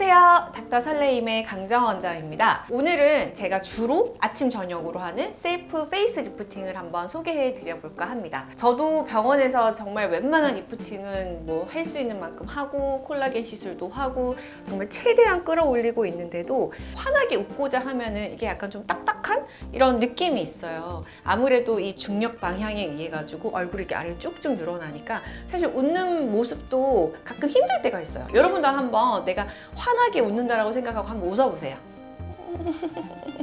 안녕하세요. 닥터 설레임의 강정 원장입니다. 오늘은 제가 주로 아침 저녁으로 하는 셀프 face lifting을 한번 소개해 드려볼까 합니다. 저도 병원에서 정말 웬만한 lifting은 뭐 할 수 있는 만큼 하고 콜라겐 시술도 하고 정말 최대한 끌어올리고 있는데도 환하게 웃고자 하면은 이게 약간 좀 딱딱한 이런 느낌이 있어요. 아무래도 이 중력 방향에 의해 가지고 얼굴이 이렇게 아래로 쭉쭉 늘어나니까 사실 웃는 모습도 가끔 힘들 때가 있어요. 여러분도 한번 내가 환하게 웃는다라고 생각하고 한번 웃어보세요.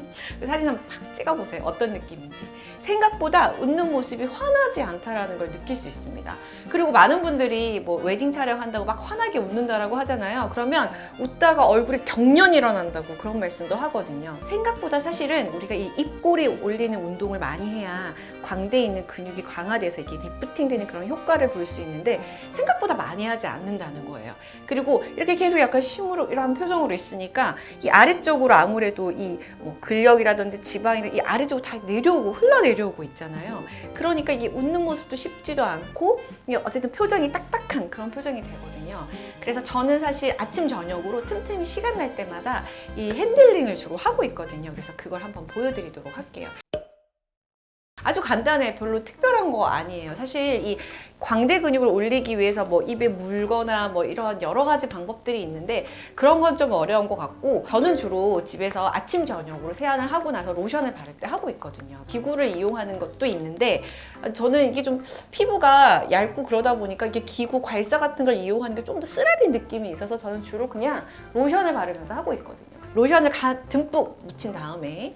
사진 한번 팍 찍어보세요. 어떤 느낌인지. 생각보다 웃는 모습이 환하지 않다라는 걸 느낄 수 있습니다. 그리고 많은 분들이 뭐 웨딩 촬영한다고 막 환하게 웃는다라고 하잖아요. 그러면 웃다가 얼굴에 경련이 일어난다고 그런 말씀도 하거든요. 생각보다 사실은 우리가 이 입꼬리 올리는 운동을 많이 해야 광대에 있는 근육이 강화돼서 이게 리프팅 되는 그런 효과를 볼 수 있는데 생각보다 많이 하지 않는다는 거예요. 그리고 이렇게 계속 약간 심으로 이런 표정으로 있으니까 이 아래쪽으로 아무래도 이 뭐 근력이라든지 지방이나 이 아래쪽으로 다 내려오고 흘러내려오고 있잖아요. 그러니까 이게 웃는 모습도 쉽지도 않고 어쨌든 표정이 딱딱한 그런 표정이 되거든요. 그래서 저는 사실 아침 저녁으로 틈틈이 시간 날 때마다 이 핸들링을 주로 하고 있거든요. 그래서 그걸 한번 보여드리도록 할게요. 아주 간단해. 별로 특별한 거 아니에요. 사실 이 광대 근육을 올리기 위해서 뭐 입에 물거나 뭐 이런 여러 가지 방법들이 있는데 그런 건 좀 어려운 것 같고 저는 주로 집에서 아침 저녁으로 세안을 하고 나서 로션을 바를 때 하고 있거든요. 기구를 이용하는 것도 있는데 저는 이게 좀 피부가 얇고 그러다 보니까 이게 기구 괄사 같은 걸 이용하는 게 좀 더 쓰라린 느낌이 있어서 저는 주로 그냥 로션을 바르면서 하고 있거든요. 로션을 가, 듬뿍 묻힌 다음에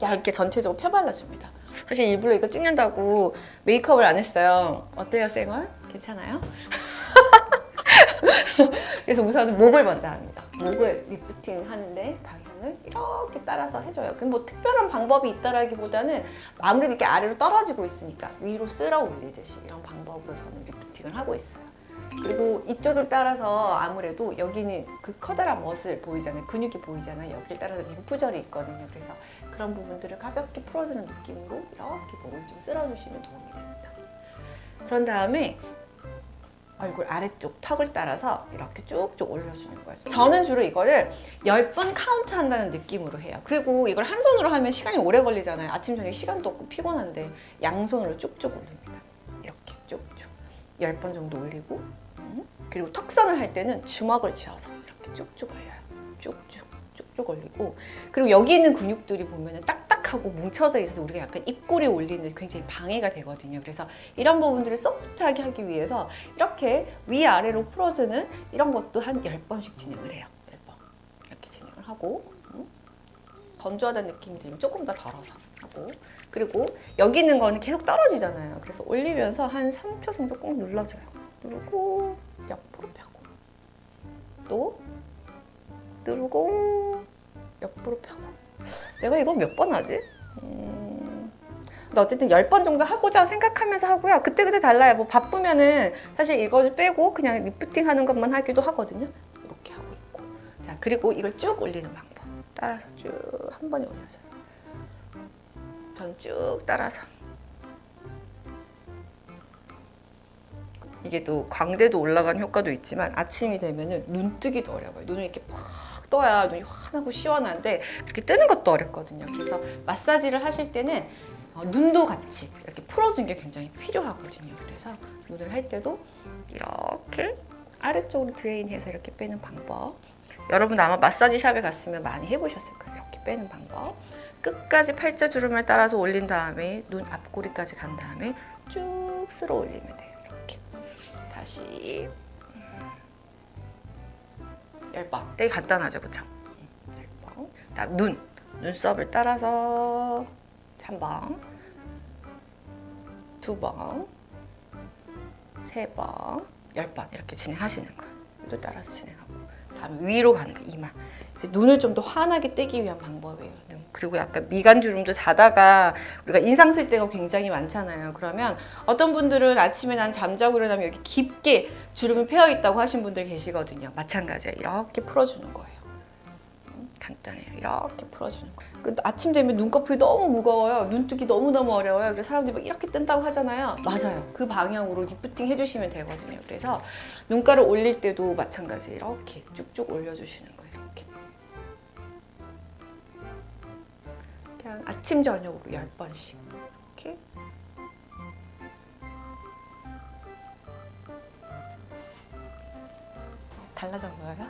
얇게 전체적으로 펴발라줍니다. 사실 일부러 이거 찍는다고 메이크업을 안 했어요. 어때요, 쌩얼? 괜찮아요? 그래서 우선은 목을 먼저 합니다. 목을 리프팅 하는데 방향을 이렇게 따라서 해줘요. 근데 뭐 특별한 방법이 있다라기보다는 아무래도 이렇게 아래로 떨어지고 있으니까 위로 쓸어 올리듯이 이런 방법으로 저는 lifting을 하고 있어요. 그리고 이쪽을 따라서 아무래도 여기는 그 커다란 멋을 보이잖아요. 근육이 보이잖아요. 여기를 따라서 림프절이 있거든요. 그래서 그런 부분들을 가볍게 풀어주는 느낌으로 이렇게 목을 좀 쓸어주시면 도움이 됩니다. 그런 다음에 얼굴 아래쪽 턱을 따라서 이렇게 쭉쭉 올려주는 거예요. 저는 주로 이거를 10번 카운트 한다는 느낌으로 해요. 그리고 이걸 한 손으로 하면 시간이 오래 걸리잖아요. 아침, 저녁 시간도 없고 피곤한데 양손으로 쭉쭉 올립니다. 이렇게 쭉쭉. 10번 정도 올리고 그리고 턱선을 할 때는 주먹을 쥐어서 이렇게 쭉쭉 올려요. 쭉쭉 쭉쭉 올리고 그리고 여기 있는 근육들이 보면 딱딱하고 뭉쳐져 있어서 우리가 약간 입꼬리 올리는 굉장히 방해가 되거든요. 그래서 이런 부분들을 소프트하게 하기 위해서 이렇게 위아래로 풀어주는 이런 것도 한 10번씩 진행을 해요. 10번 이렇게 진행을 하고 건조하다는 느낌이 들면 조금 더 덜어서 하고 그리고 여기 있는 거는 계속 떨어지잖아요. 그래서 올리면서 한 3초 정도 꼭 눌러줘요. 누르고 옆으로 펴고 또 누르고 옆으로 펴고 내가 이거 몇 번 하지? 음... 근데 어쨌든 10번 정도 하고자 생각하면서 하고요. 그때그때 달라요. 뭐 바쁘면은 사실 이거를 빼고 그냥 리프팅 하는 것만 하기도 하거든요. 이렇게 하고 있고 자 그리고 이걸 쭉 올리는 방법 따라서 쭉 한 번에 올려줘요. 전 쭉 따라서 이게 또 광대도 올라간 효과도 있지만 아침이 되면 눈뜨기도 어려워요. 눈을 이렇게 팍 떠야 눈이 환하고 시원한데 그렇게 뜨는 것도 어렵거든요. 그래서 마사지를 하실 때는 어, 눈도 같이 이렇게 풀어주는 게 굉장히 필요하거든요. 그래서 눈을 할 때도 이렇게 아래쪽으로 드레인해서 이렇게 빼는 방법 여러분 아마 마사지 샵에 갔으면 많이 해보셨을 거예요. 이렇게 빼는 방법 끝까지 팔자 주름을 따라서 올린 다음에 눈 앞꼬리까지 간 다음에 쭉 쓸어 올리면 돼요. 다시. 10번. 되게 간단하죠, 그쵸? 10번. 다음 눈, 눈썹을 따라서 3번. 2번. 3번. 10번. 이렇게 진행하시는 거예요. 또 따라서 진행하고. 다음 위로 가는 거 이마. 이제 눈을 좀 더 환하게 떼기 위한 방법이에요. 그리고 약간 미간 주름도 자다가 우리가 인상 쓸 때가 굉장히 많잖아요. 그러면 어떤 분들은 아침에 난 잠자고 일어나면 여기 깊게 주름이 패여 있다고 하신 분들 계시거든요. 마찬가지예요. 이렇게 풀어주는 거예요. 간단해요. 이렇게 풀어주는 거예요. 그 아침 되면 눈꺼풀이 너무 무거워요. 눈뜨기 너무너무 어려워요. 그래서 사람들이 막 이렇게 뜬다고 하잖아요. 맞아요. 그 방향으로 리프팅 해주시면 되거든요. 그래서 눈가를 올릴 때도 마찬가지 이렇게 쭉쭉 올려주시는 거예요. 아침 저녁으로 10번씩 이렇게 달라졌나요?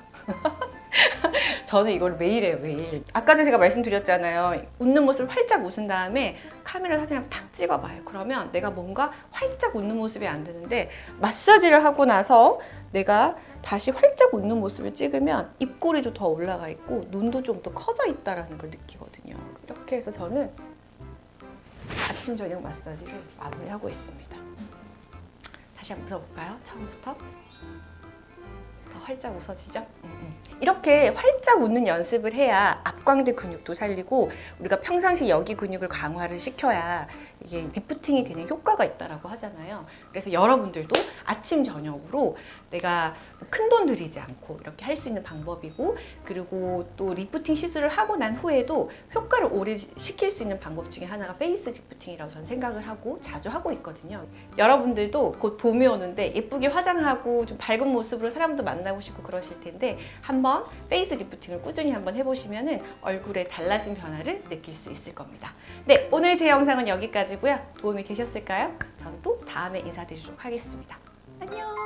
저는 이걸 매일 해요, 매일. 아까 제가 말씀드렸잖아요. 웃는 모습을 활짝 웃은 다음에 카메라 사진 한번 탁 찍어봐요. 그러면 내가 뭔가 활짝 웃는 모습이 안 되는데 마사지를 하고 나서 내가 다시 활짝 웃는 모습을 찍으면 입꼬리도 더 올라가 있고 눈도 좀 더 커져 있다라는 걸 느끼거든요. 이렇게 해서 저는 아침 저녁 마사지를 마무리하고 있습니다. 다시 한번 웃어볼까요? 처음부터. 더 활짝 웃어지죠? 음, 음. 이렇게 활짝 웃는 연습을 해야 앞광대 근육도 살리고 우리가 평상시 여기 근육을 강화를 시켜야 이게 리프팅이 되는 효과가 있다라고 하잖아요. 그래서 여러분들도 아침 저녁으로 내가 큰 돈 들이지 않고 이렇게 할 수 있는 방법이고 그리고 또 리프팅 시술을 하고 난 후에도 효과를 오래 시킬 수 있는 방법 중에 하나가 face lifting이라고 저는 생각을 하고 자주 하고 있거든요. 여러분들도 곧 봄이 오는데 예쁘게 화장하고 좀 밝은 모습으로 사람도 만나고 싶고 그러실 텐데 한번 face lifting을 꾸준히 한번 해보시면 얼굴에 달라진 변화를 느낄 수 있을 겁니다. 네, 오늘 제 영상은 여기까지고요. 도움이 되셨을까요? 전 또 다음에 인사드리도록 하겠습니다. 안녕!